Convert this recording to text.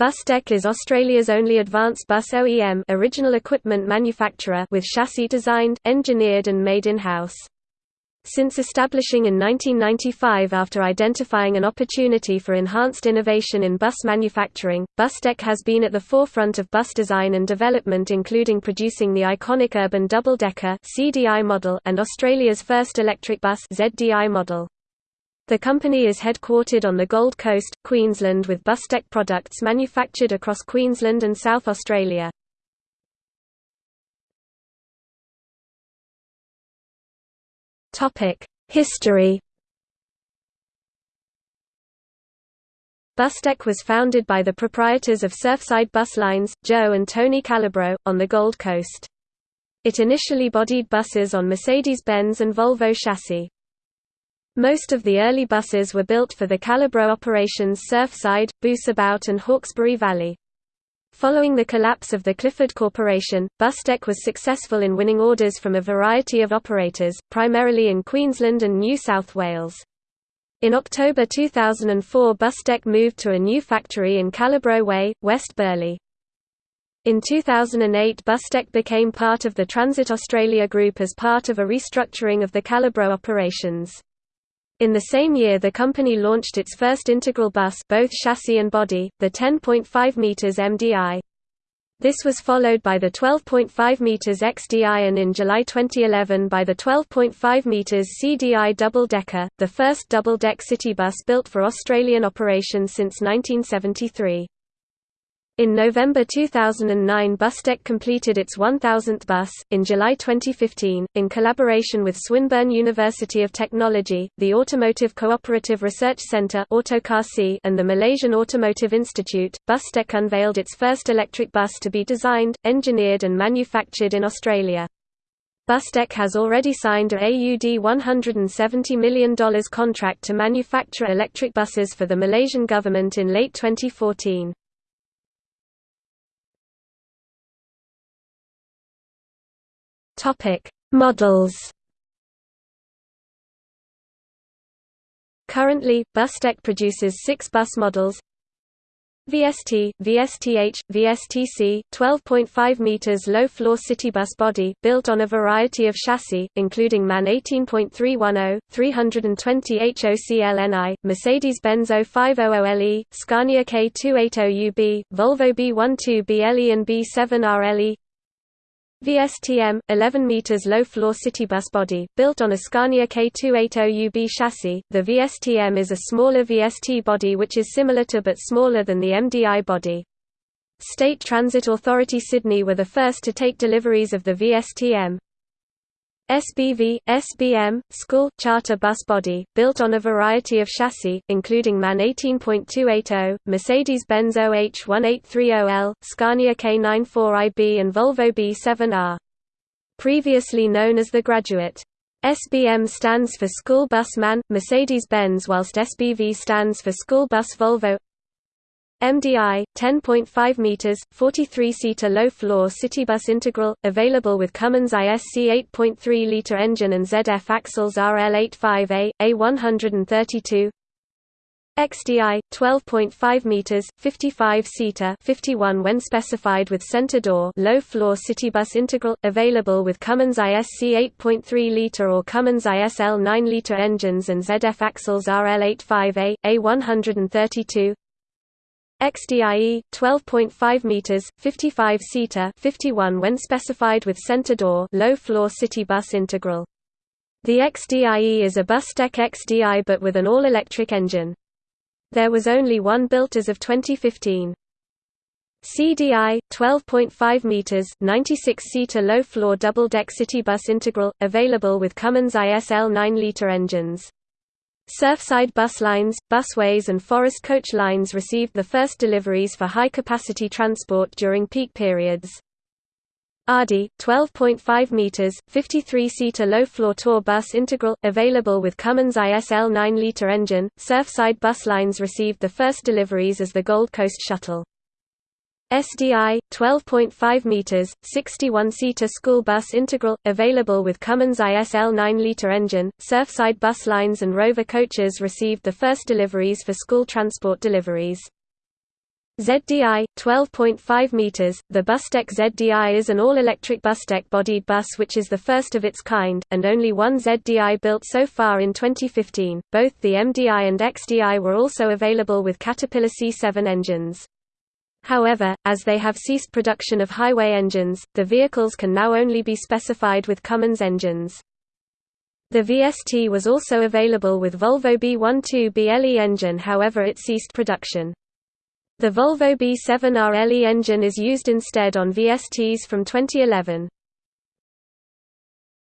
Bustech is Australia's only advanced bus OEM original equipment manufacturer with chassis designed, engineered and made in-house. Since establishing in 1995 after identifying an opportunity for enhanced innovation in bus manufacturing, Bustech has been at the forefront of bus design and development including producing the iconic urban double-decker model and Australia's first electric bus ZDI model. The company is headquartered on the Gold Coast, Queensland with Bustech products manufactured across Queensland and South Australia. History Bustech was founded by the proprietors of Surfside Bus Lines, Joe and Tony Calabro, on the Gold Coast. It initially bodied buses on Mercedes-Benz and Volvo chassis. Most of the early buses were built for the Calabro operations Surfside, Busabout and Hawkesbury Valley. Following the collapse of the Clifford Corporation, Bustech was successful in winning orders from a variety of operators, primarily in Queensland and New South Wales. In October 2004 Bustech moved to a new factory in Calabro Way, West Burleigh. In 2008 Bustech became part of the Transit Australia Group as part of a restructuring of the Calabro operations. In the same year the company launched its first integral bus both chassis and body, the 10.5 meters MDI. This was followed by the 12.5 meters XDI and in July 2011 by the 12.5 meters CDI double-decker, the first double-deck city bus built for Australian operation since 1973. In November 2009 Bustech completed its 1000th bus. In July 2015, in collaboration with Swinburne University of Technology, the Automotive Cooperative Research Centre and the Malaysian Automotive Institute, Bustech unveiled its first electric bus to be designed, engineered and manufactured in Australia. Bustech has already signed a AUD $170 million contract to manufacture electric buses for the Malaysian government in late 2014. Topic: Models. Currently, Bustech produces six bus models VST, VSTH, VSTC, 12.5 meters low-floor city bus body, built on a variety of chassis, including MAN 18.310, 320 HOCLNI, Mercedes-Benz 0500LE, Scania K280UB, Volvo B12BLE and B7RLE, VSTM, 11 meters low-floor city bus body, built on a Scania K280UB chassis. The VSTM is a smaller VST body which is similar to but smaller than the MDI body. State Transit Authority Sydney were the first to take deliveries of the VSTM. SBV, SBM, school, charter bus body, built on a variety of chassis, including MAN 18.280, Mercedes-Benz OH1830L, Scania K94IB and Volvo B7R. Previously known as the Graduate. SBM stands for School Bus MAN, Mercedes-Benz whilst SBV stands for School Bus Volvo MDI, 10.5 meters, 43-seater low-floor citybus integral, available with Cummins ISC 8.3-liter engine and ZF axles RL85A, A132. XDI, 12.5 meters, 55-seater, 51 when specified with center door, low-floor citybus integral, available with Cummins ISC 8.3-liter or Cummins ISL 9-liter engines and ZF axles RL85A, A132. XDIE 12.5 meters 55 seater 51 when specified with center door low floor city bus integral. The XDIE is a Bustech XDI but with an all-electric engine. There was only one built as of 2015 CDI 12.5 meters 96 seater low floor double deck city bus integral available with Cummins ISL 9 liter engines Surfside bus lines, busways and forest coach lines received the first deliveries for high-capacity transport during peak periods. ADI, 12.5 meters, 53-seater low-floor tour bus integral, available with Cummins ISL 9-liter engine. Surfside bus lines received the first deliveries as the Gold Coast Shuttle. SDI 12.5 meters 61-seater school bus integral available with Cummins ISL 9-liter engine Surfside bus lines and Rover coaches received the first deliveries for school transport deliveries ZDI 12.5 meters. The Bustech ZDI is an all-electric Bustech bodied bus which is the first of its kind and only one ZDI built so far in 2015. Both the MDI and XDI were also available with Caterpillar C7 engines. However, as they have ceased production of highway engines, the vehicles can now only be specified with Cummins engines. The VST was also available with Volvo B12 BLE engine however it ceased production. The Volvo B7R LE engine is used instead on VSTs from 2011.